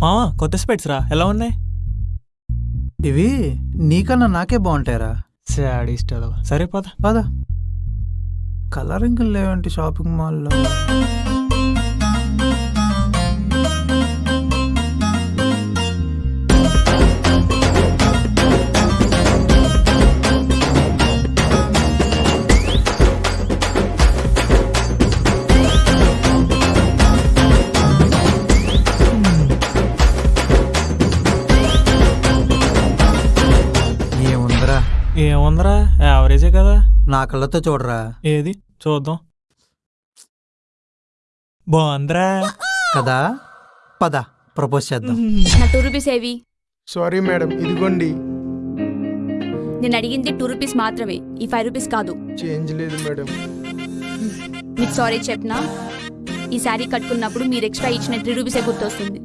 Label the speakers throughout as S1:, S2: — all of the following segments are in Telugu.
S1: మా కొత్త స్పెట్స్ రా. ఎలా ఉన్నాయి?
S2: ఇవి నీకన్నా నాకే బాగుంటాయరా.
S1: సాడీస్ట్ సరే పద.
S2: పద. కలరింగ్ లేవంటి షాపింగ్ మాల్లో. ఏముందిరా?
S1: యావరేజే కదా?
S2: నా కళ్ళతో చూడరా.
S1: ఏది? చూద్దాం. బాగుందిరా.
S2: కదా? పద ప్రపోజ్ చేద్దాం.
S3: నా టూ రూపీస్ ఏవి?
S4: సారీ మేడం ఇదిగోండి.
S3: నేను అడిగింది టూ రూపీస్ మాత్రమే. ఈ ఫైవ్ రూపీస్ కాదు.
S4: చేంజ్ లేదు మేడం
S3: మీకు సారీ చెప్పినా? ఈ శారీ కట్టుకున్నప్పుడు మీరు ఎక్స్ట్రా ఇచ్చిన త్రీ రూపీసే గుర్తొస్తుంది.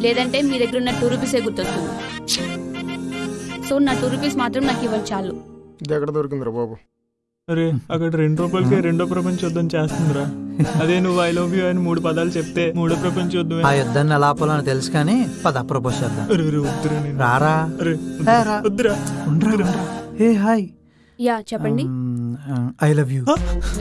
S3: లేదంటే మీ దగ్గర ఉన్న టూ రూపీసే గుర్తొస్తుంది. సో నా టూ రూపీస్ మాత్రం నాకు ఇవ్వండి చాలు.
S4: ఇది ఎక్కడ దొరికిందిరా బాబు?
S1: అరే అక్కడ రెండు రూపాయలకి రెండో ప్రపంచ యుద్ధం చేస్తుందిరా. అదే నువ్వు ఐ లవ్ యూ అని మూడు పదాలు చెప్తే మూడో ప్రపంచ యుద్ధం
S2: ఆ యుద్ధాన్ని ఎలా ఆపాలని తెలుసు కానీ పద ప్రపోజ్ చేద్దాం.
S1: అరే అరే వద్దురా నేను.
S2: రారా?
S1: అరే
S2: ఏ రా.
S1: వద్దురా.
S2: ఉండ్రా, ఉండ్రా. ఏ హాయ్.
S3: యా చెప్పండి.
S2: ఐ లవ్ యూ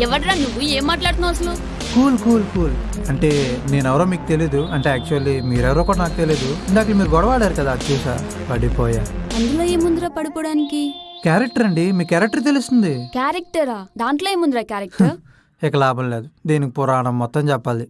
S3: ఎవడ్రా నువ్వు? ఏం మాట్లాడుతున్నావు అసలు?
S2: Cool cool cool. అంటే నేనెవరో మీకు తెలీదు. అంటే యాక్చువల్లీ మీరెవరో కూడా నాకు తెలీదు. ఇందాక మీరు గొడవ ఆడారు కదా అది చూసా పడిపోయా.
S3: అందులో ఏముందిరా పడిపోవడానికి?
S2: క్యారెక్టర్ అండి మీ క్యారెక్టర్ తెలుస్తుంది.
S3: క్యారెక్టరా? దాంట్లో ఏముందిరా క్యారెక్టర్?
S2: ఇక లాభం లేదు దీనికి పురాణం మొత్తం చెప్పాలి.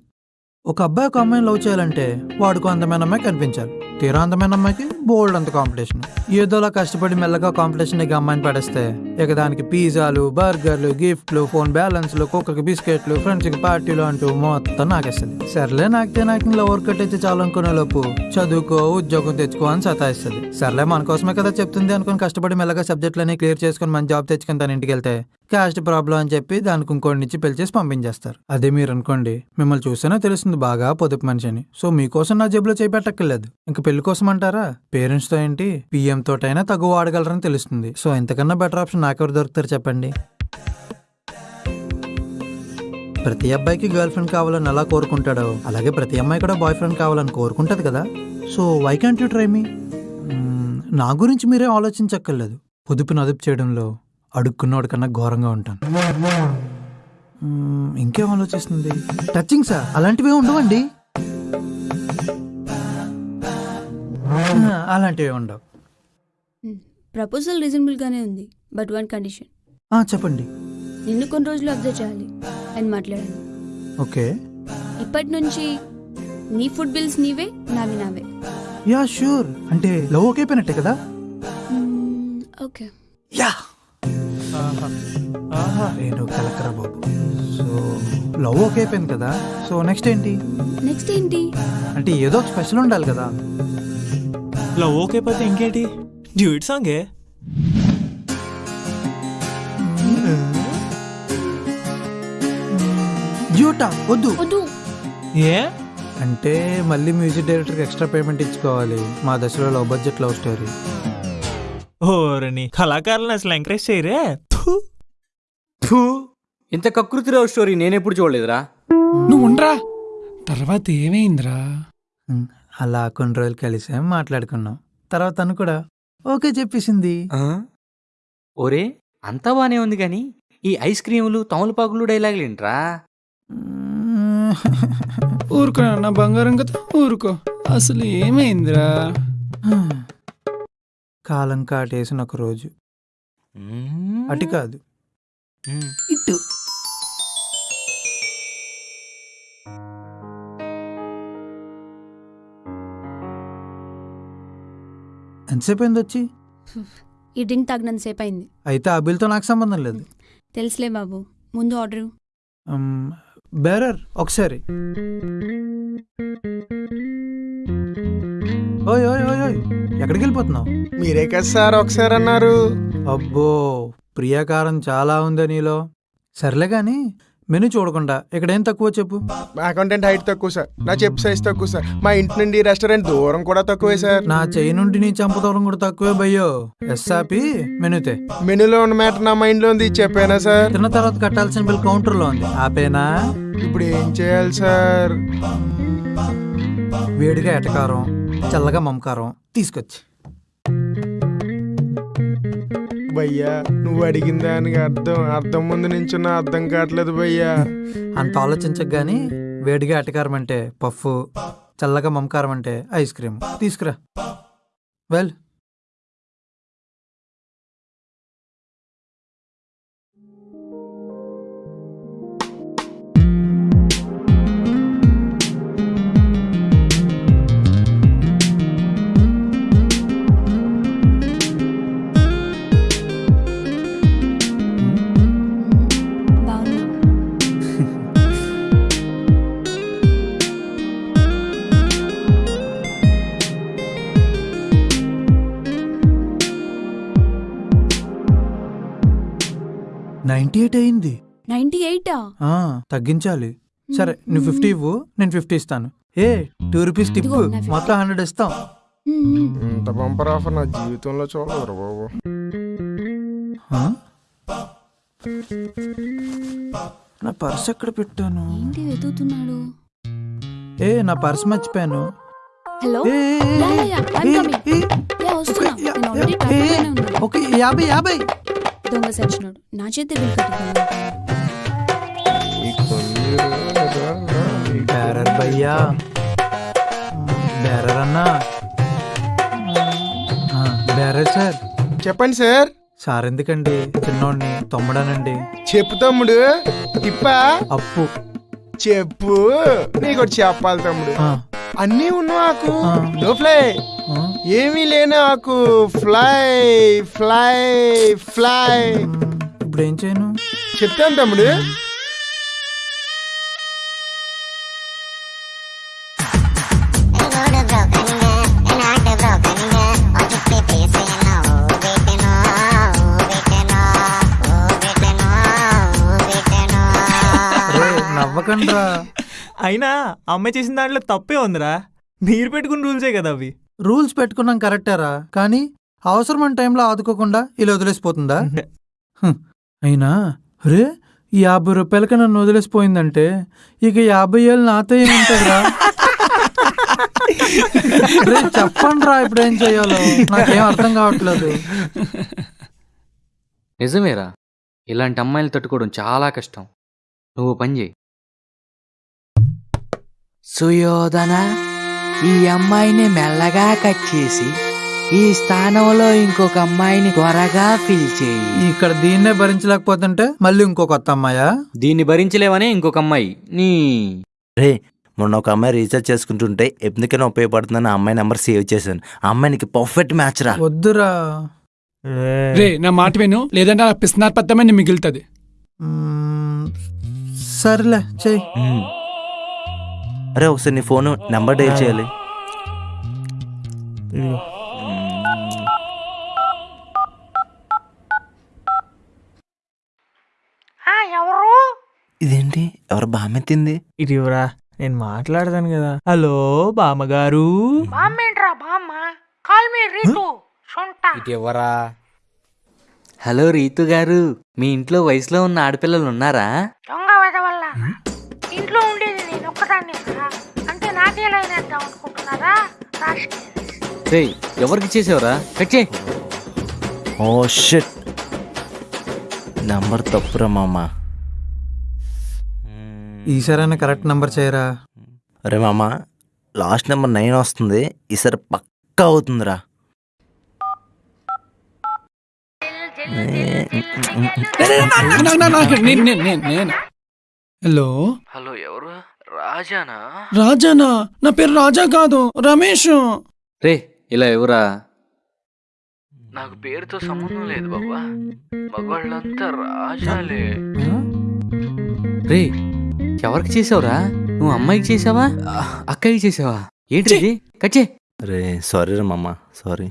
S2: ఒక అబ్బాయి ఒక అమ్మాయిని లవ్ చేయాలంటే వాడికి అందమైన అమ్మాయి కనిపించాలి. తీరా అందమైన అమ్మాయికి బోల్డ్ అంత కాంపిటీషన్ ఏదోలా కష్టపడి మెల్లగా కాంపిటీషన్ ఇక అమ్మాయిని పడేస్తే ఇక దానికి పిజ్జాలు బర్గర్లు గిఫ్ట్లు ఫోన్ బ్యాలెన్స్లు కుక్కకి బిస్కెట్లు ఫ్రెండ్స్కి పార్టీలు అంటూ మొత్తం నాకేస్తుంది. సర్లే నాకితే నాకు లవర్ కట్ అయితే చాలు అనుకునే లోపు చదువుకో ఉద్యోగం తెచ్చుకో అని సతాయిస్తుంది. సర్లే మన కోసమే కదా చెప్తుంది అనుకుని కష్టపడి మెల్లగా సబ్జెక్టులన్నీ క్లియర్ చేసుకుని మంచి జాబ్ తెచ్చుకుని తన ఇంటికి వెళ్తే క్యాస్ట్ ప్రాబ్లం అని చెప్పి దానికి ఇంకోటి నుంచి పిలిచేసి పంపించేస్తారు. అదే మీరు అనుకోండి మిమ్మల్ని చూస్తేనే తెలుస్తుంది బాగా పొదుపు మనిషి అని సో మీకోసం నా జేబులో చేపెట్టక్కర్లేదు ఇంకా పెళ్ళి కోసం అంటారా పేరెంట్స్తో ఏంటి? పిఎం తోటైనా తగు వాడగలరని తెలుస్తుంది. సో ఇంతకన్నా బెటర్ ఆప్షన్ నాకెవరు దొరుకుతారు చెప్పండి. ప్రతి అబ్బాయికి గర్ల్ ఫ్రెండ్ కావాలని ఎలా కోరుకుంటాడో అలాగే ప్రతి అమ్మాయి కూడా బాయ్ ఫ్రెండ్ కావాలని కోరుకుంటుంది కదా. So why can't you try me? నా గురించి మీరే ఆలోచించక్కర్లేదు. పొదుపు అదుపు చేయడంలో అడుక్కున్నోడి కన్నా ఘోరంగా ఉంటాను. ఇంకేం ఆలోచిస్తుంది? టచింగ్ సార్ అలాంటివి ఉండవండి. అలాంటివి ఉండవు.
S3: ప్రపోజల్ రీజనబుల్ గానే ఉంది బట్ వన్ కండిషన్.
S2: ఆ, చెప్పండి.
S3: నిన్ను కొన్ని రోజులు అబ్జర్వ్ చేయాలి అని మాట్లాడాను
S2: ఓకే.
S3: ఇప్పటి నుంచి నీ ఫుడ్ బిల్స్ నీవే నావి నావే.
S2: యా షూర్ అంటే లవ్ ఓకే అయిపోయినట్టే కదా?
S3: ఓకే.
S2: యా!
S1: ఆహా. ఆహా.
S2: నేను కలకరా బాబు. సో లవ్ ఓకే అయిపోయింది కదా? సో నెక్స్ట్ ఏంటి?
S3: నెక్స్ట్ ఏంటి?
S2: అంటే ఏదో ఒక స్పెషల్ ఉండాలి కదా?
S1: లవ్ ఓకే పోతే ఇంకేంటి? డ్యూట్ సాంగే?
S2: జ్యూటా వద్దు.
S3: వద్దు.
S1: ఏ?
S2: అంటే మళ్ళీ మ్యూజిక్ డైరెక్టర్కి ఎక్స్ట్రా పేమెంట్ ఇచ్చుకోవాలి. మా దశలో లవ్ బడ్జెట్ లవ్ స్టోరీ.
S1: ఓరని కళాకారులను అసలు ఎంకరేజ్ చేయరే? థు.
S5: ఇంత కకృతి లవ్ స్టోరీ నేనెప్పుడు చూడలేదురా.
S6: నువ్వు ఉండరా. తర్వాత ఏమైందిరా?
S2: అలా కొన్ని రోజులు కలిసాం మాట్లాడుకున్నాం. తర్వాత తను కూడా ఓకే చెప్పేసింది.
S5: ఆ? ఒరే అంతా బానే ఉంది కానీ ఈ ఐస్ క్రీములు తమలపాకులు డైలాగులేంట్రా
S6: ఊరుకో నా బంగారం కదా ఊరుకో. అసలు ఏమైందిరా?
S2: కాలం కాటేసిన ఒక రోజు. అటు కాదు. ఇటు. ఎంతసేపు అయింది వచ్చి?
S3: ఈ డ్రింక్ తాగినంత సేపు అయింది.
S2: అయితే ఆ బిల్తో నాకు సంబంధం లేదు.
S3: తెలుసులే బాబు ముందు ఆర్డర్.
S2: బేరర్ ఒకసారి. ఓయ్ ఓయ్ ఓయ్ ఓయ్ ఎక్కడికి వెళ్ళిపోతున్నావు?
S4: మీరే కదా సార్ ఒకసారి అన్నారు.
S2: అబ్బో ప్రియాకారం చాలా ఉందే నీలో. సర్లే గాని మెను చూడకుండా ఇక్కడ ఏం తక్కువ చెప్పు?
S4: అకౌంటెంట్ హైట్ తక్కువ సార్ నా చెప్పు సైజ్ తక్కువ సార్ మా ఇంటి నుండి రెస్టారెంట్ దూరం కూడా తక్కువే సార్
S2: నా చెయ్యి నుండి నీ చంపదూరం కూడా తక్కువే భయ్యో. ఎస్ఆపి మెనుతే.
S4: మెనూలో ఉన్న మ్యాటర్ నా మైండ్లో ఉంది చెప్పానా సార్
S2: తిన్న తర్వాత కట్టాల్సిన బిల్ కౌంటర్లో ఉంది. ఆపేనా?
S4: ఇప్పుడు ఏం చేయాలి సార్
S2: వేడిగా ఎటకారం చల్లగా మమకారం తీసుకొచ్చి.
S4: భయ్యా నువ్వు అడిగిన దానికి అర్థం అర్థం ముందు నించున్న అర్థం కావట్లేదు భయ్యా.
S2: అంత ఆలోచించక గాని వేడిగా అటకారం అంటే పఫ్ చల్లగా మమకారం అంటే ఐస్ క్రీమ్. తీసుకురా. వెల్ నైంటీ ఎయిట్ అయింది
S3: నైన్టీ ఎయిటా
S2: ఆ, తగ్గించాలి సరే నువ్వు ఫిఫ్టీ ఇవ్వు నేను ఫిఫ్టీ ఇస్తాను ఏ టూ రూపీస్ టిప్
S3: ఇదిగో నా 50.
S2: మొత్తం హండ్రెడ్ ఇస్తాం
S4: ఇంత బంపర్ ఆఫర్ నా జీవితంలో చూడలేరు బాబు
S2: ఆ? నా పర్స్ ఎక్కడ పెట్టాను
S3: ఏంటి వెతుకుతున్నాడు
S2: ఏ నా పర్స్ మర్చిపోయాను
S3: హలో
S2: ఏ, ఏ, ఏ,
S3: యా, యా, యా, I'm
S2: ఏ,
S3: coming.
S2: ఏ,
S3: యా వస్తున్నా
S2: యా,
S3: నేను ఆల్రెడీ
S2: యా,
S3: ట్రాఫిక్
S2: ఏ,
S3: లోనే ఉన్నాను
S2: ఓకే యాభై యాభై
S3: దొంగ సచ్చినాడు నా చేతి బిల్
S2: బేరర్ భయ్యా. బేరర్ అన్నా. Bearer sir.
S4: చెప్పండి సార్.
S2: సార్ ఎందుకండి? చిన్నోడిని తమ్ముడానండి.
S4: చెప్పు తమ్ముడు. తిప్పా?
S2: అప్పు.
S4: చెప్పు. నీకు ఒకటి చెప్పాలి తమ్ముడు.
S2: ఆ,
S4: అన్నీ ఉన్న ఆకు?
S2: ఆ.
S4: నో ఫ్లై
S2: ఆ,
S4: ఏమీ లేని ఆకు ఫ్లై ఫ్లై ఫ్లై.
S2: ఇప్పుడు ఏం చేయను?
S4: చెప్తాను తమ్ముడు.
S2: నవ్వకండ్రా.
S1: అయినా అమ్మాయి చేసిన దాంట్లో తప్పే ఉందిరా. మీరు పెట్టుకున్న రూల్సే కదా అవి.
S2: రూల్స్ పెట్టుకున్నాం కరెక్టేరా? కానీ అవసరమైన టైంలో ఆదుకోకుండా ఇలా వదిలేసిపోతుందా. అయినా రే ఈ యాభై రూపాయలకి నన్ను వదిలేసిపోయిందంటే ఇక యాభై ఏళ్ళు నాతో ఏముంటుందిరా? రే చెప్పండి రా ఇప్పుడు ఏం చేయాలో? నాకేం అర్థం కావట్లేదు.
S5: నిజమేరా. ఇలాంటి అమ్మాయిలు తట్టుకోవడం చాలా కష్టం. నువ్వు పని చేయి. సుయోధన ఈ అమ్మాయిని మెల్లగా కట్ చేసి ఈ స్థానంలో ఇంకొక అమ్మాయిని త్వరగా ఫిల్ చేయి.
S2: ఇక్కడ దీన్నే భరించలేకపోతుంటే మళ్ళీ ఇంకో కొత్త అమ్మాయా?
S5: దీన్ని భరించలేవనే ఇంకొక అమ్మాయి. నీ.
S7: రే మొన్న ఒక అమ్మాయి రీఛార్జ్ చేసుకుంటుంటే ఎందుకైనా ఉపయోగపడుతుందని ఆ అమ్మాయి నెంబర్ సేవ్ చేశాను. ఆ అమ్మాయినికి పర్ఫెక్ట్ మ్యాచ్ రా.
S2: వద్దురా.
S6: రే నా మాట విను. లేదంటే పిస్నార్ పత్తమని మిగులుతుంది.
S2: సర్లే చెయ్యి.
S7: అరే ఒకసారి నీ ఫోన్ నెంబర్ డైల్ చేయాలి. ఉమ్. ఇదేంటి? ఎవరు బామెత్తింది?
S1: ఇది ఇవ్వరా నేను మాట్లాడతాను కదా. హలో బామ్మగారు.
S8: బామ్మేంట్రా బామ్మ? Call me Ritu. సొంట.
S5: ఎవరా హలో రీతు గారు మీ ఇంట్లో వయసులో ఉన్న ఆడపిల్లలు ఉన్నారా?
S8: దొంగ వెద వేద్దాం అనుకుంటున్నారా
S5: రే ఎవరికి చేసావురా కట్ చేయి
S7: ఓ షిట్ నంబర్ తప్పురా మామ
S2: ఈసారైనా కరెక్ట్ నంబర్ చేయరా
S7: అరే మామ లాస్ట్ నెంబర్ నైన్ వస్తుంది ఈసారి పక్కా అవుతుందిరా
S6: హలో
S5: హలో ఎవరు రాజానా?
S6: రాజానా? నా పేరు రాజా కాదు రమేష్.
S5: రే ఇలా ఎవరా? నాకు పేరుతో సంబంధం లేదు బాబా. మగవాళ్ళంతా రాజాలే? రే ఎవరికి చేసావురా? నువ్వు అమ్మాయికి చేసావా? అక్కకి చేసావా? ఏంటి ఇది? కచ్చే
S7: అరే సారీ రా మామ సారీ.